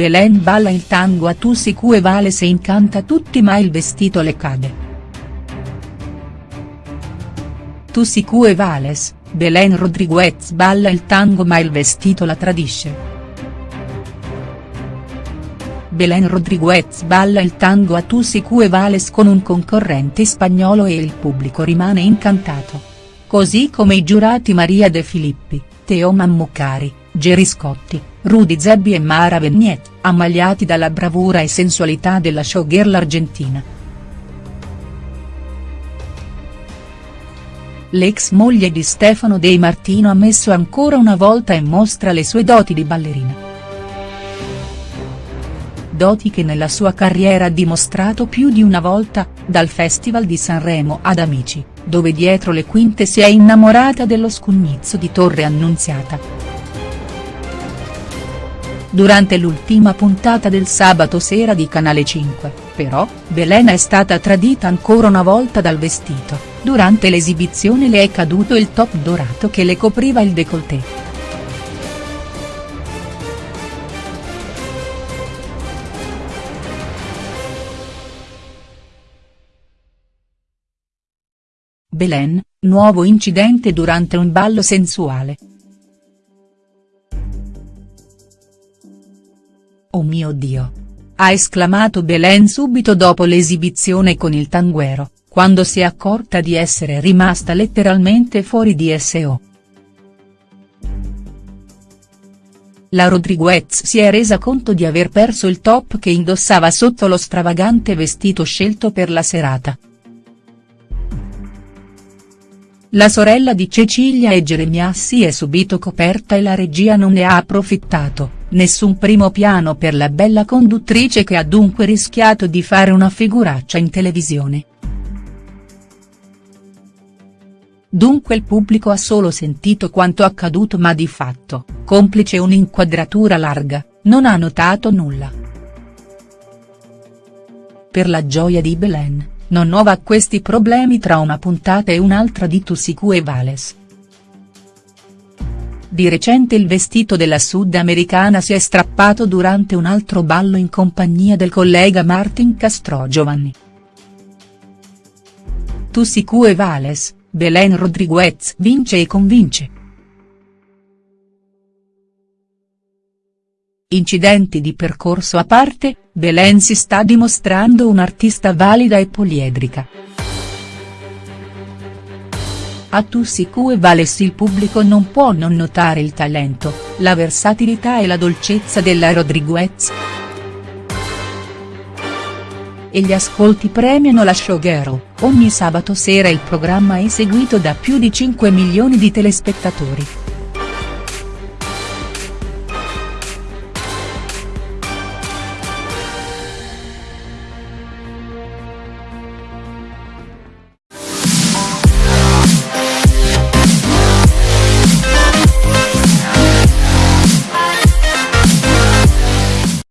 Belen balla il tango a Tussi Cue Vale se incanta tutti ma il vestito le cade. Tussi Cue Vales, Belen Rodriguez balla il tango ma il vestito la tradisce. Belen Rodriguez balla il tango a Tussi Cue Vales con un concorrente spagnolo e il pubblico rimane incantato. Così come i giurati Maria De Filippi, Teo Mammucari, Geri Scotti, Rudy Zebbi e Mara Vignet, ammagliati dalla bravura e sensualità della showgirl argentina. L'ex moglie di Stefano De Martino ha messo ancora una volta in mostra le sue doti di ballerina doti che nella sua carriera ha dimostrato più di una volta, dal Festival di Sanremo ad Amici, dove dietro le quinte si è innamorata dello scugnizzo di Torre Annunziata. Durante l'ultima puntata del sabato sera di Canale 5, però, Belena è stata tradita ancora una volta dal vestito, durante l'esibizione le è caduto il top dorato che le copriva il décolleté. Belen, nuovo incidente durante un ballo sensuale. Oh mio Dio! Ha esclamato Belen subito dopo l'esibizione con il tanguero, quando si è accorta di essere rimasta letteralmente fuori di SO. La Rodriguez si è resa conto di aver perso il top che indossava sotto lo stravagante vestito scelto per la serata. La sorella di Cecilia e Geremia si è subito coperta e la regia non ne ha approfittato, nessun primo piano per la bella conduttrice che ha dunque rischiato di fare una figuraccia in televisione. Dunque il pubblico ha solo sentito quanto accaduto ma di fatto, complice un'inquadratura larga, non ha notato nulla. Per la gioia di Belen non nuova questi problemi tra una puntata e un'altra di Tussicu e Vales. Di recente il vestito della sudamericana si è strappato durante un altro ballo in compagnia del collega Martin Castrogiovanni. Tussicu e Vales, Belen Rodriguez vince e convince. Incidenti di percorso a parte, Belen si sta dimostrando un'artista valida e poliedrica. A Tussicu e Vales il pubblico non può non notare il talento, la versatilità e la dolcezza della Rodriguez. E gli ascolti premiano la showgirl, ogni sabato sera il programma è seguito da più di 5 milioni di telespettatori.